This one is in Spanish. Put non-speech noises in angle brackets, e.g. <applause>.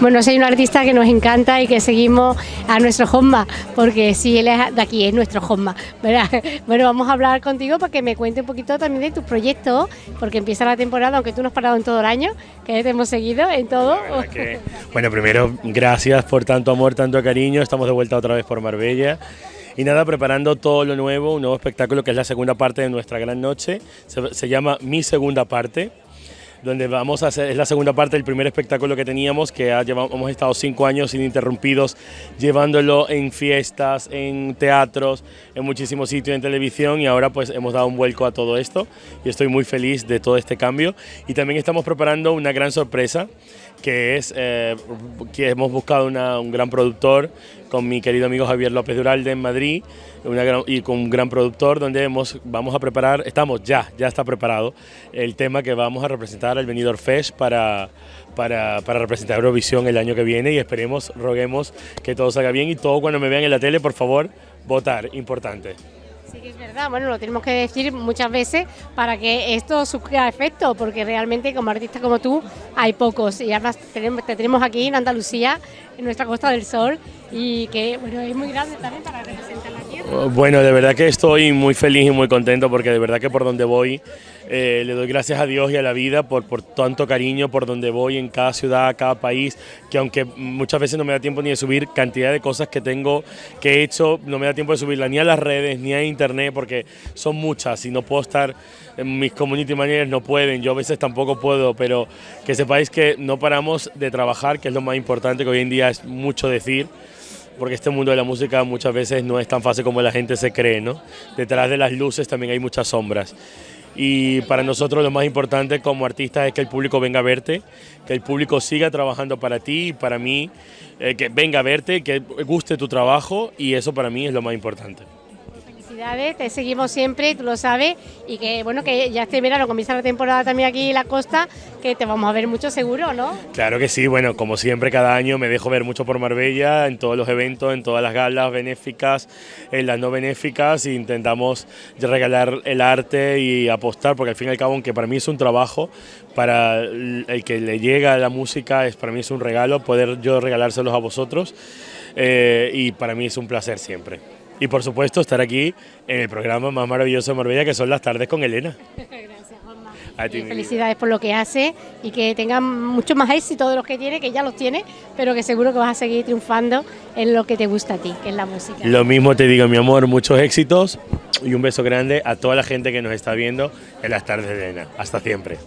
Bueno, soy un artista que nos encanta y que seguimos a nuestro Jomba, porque sí, él es de aquí, es nuestro Jomba. <laughs> Bueno, vamos a hablar contigo para que me cuente un poquito también de tus proyectos, porque empieza la temporada, aunque tú no has parado en todo el año, que te hemos seguido en todo. <laughs> bueno, primero, gracias por tanto amor, tanto cariño, estamos de vuelta otra vez por Marbella. Y nada, preparando todo lo nuevo, un nuevo espectáculo que es la segunda parte de nuestra gran noche, se, se llama Mi Segunda Parte donde vamos a hacer, es la segunda parte del primer espectáculo que teníamos, que ha llevado, hemos estado cinco años ininterrumpidos llevándolo en fiestas, en teatros, en muchísimos sitios en televisión y ahora pues hemos dado un vuelco a todo esto y estoy muy feliz de todo este cambio. Y también estamos preparando una gran sorpresa que es eh, que hemos buscado un gran productor con mi querido amigo Javier López Duralde en Madrid y con un gran productor donde hemos, vamos a preparar, estamos ya, ya está preparado el tema que vamos a representar al Benidorm Fest para, para, para representar Eurovisión el año que viene y esperemos, roguemos que todo salga bien y todo cuando me vean en la tele, por favor, votar, importante. Sí que es verdad, bueno, lo tenemos que decir muchas veces para que esto surja efecto, porque realmente como artista como tú hay pocos y además te tenemos aquí en Andalucía, en nuestra Costa del Sol y que bueno, es muy grande también para representar la tierra. Bueno, de verdad que estoy muy feliz y muy contento porque de verdad que por donde voy eh, le doy gracias a Dios y a la vida por, por tanto cariño, por donde voy en cada ciudad, cada país, que aunque muchas veces no me da tiempo ni de subir cantidad de cosas que tengo, que he hecho, no me da tiempo de subirla ni a las redes ni a internet porque son muchas y no puedo estar, mis community managers no pueden, yo a veces tampoco puedo, pero que sepáis que no paramos de trabajar, que es lo más importante, que hoy en día es mucho decir porque este mundo de la música muchas veces no es tan fácil como la gente se cree, ¿no? Detrás de las luces también hay muchas sombras. Y para nosotros lo más importante como artistas es que el público venga a verte, que el público siga trabajando para ti y para mí, eh, que venga a verte, que guste tu trabajo y eso para mí es lo más importante te seguimos siempre, tú lo sabes, y que bueno, que ya este verano comienza la temporada también aquí en la costa, que te vamos a ver mucho seguro, ¿no? Claro que sí, bueno, como siempre cada año me dejo ver mucho por Marbella, en todos los eventos, en todas las galas benéficas, en las no benéficas, e intentamos regalar el arte y apostar, porque al fin y al cabo, aunque para mí es un trabajo, para el que le llega la música, es para mí es un regalo poder yo regalárselos a vosotros, eh, y para mí es un placer siempre y por supuesto estar aquí en el programa más maravilloso de Marbella que son las tardes con Elena. <laughs> Gracias, Juanma. felicidades por lo que hace y que tengan mucho más éxito de los que tiene, que ya los tiene, pero que seguro que vas a seguir triunfando en lo que te gusta a ti, que es la música. Lo mismo te digo, mi amor, muchos éxitos y un beso grande a toda la gente que nos está viendo en las tardes de Elena. Hasta siempre.